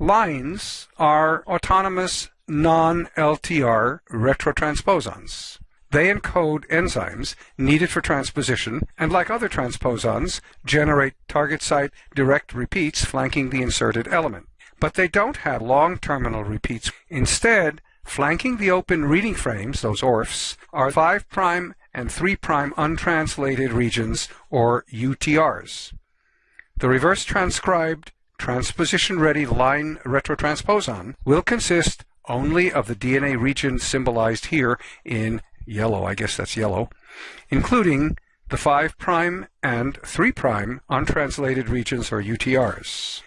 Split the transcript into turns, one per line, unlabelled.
LINEs are autonomous non-LTR retrotransposons. They encode enzymes needed for transposition and like other transposons generate target site direct repeats flanking the inserted element. But they don't have long terminal repeats. Instead, flanking the open reading frames, those ORFs, are 5' and 3' untranslated regions or UTRs. The reverse transcribed transposition-ready LINE retrotransposon will consist only of the DNA region symbolized here in yellow, I guess that's yellow, including the 5' and 3' untranslated regions or UTRs.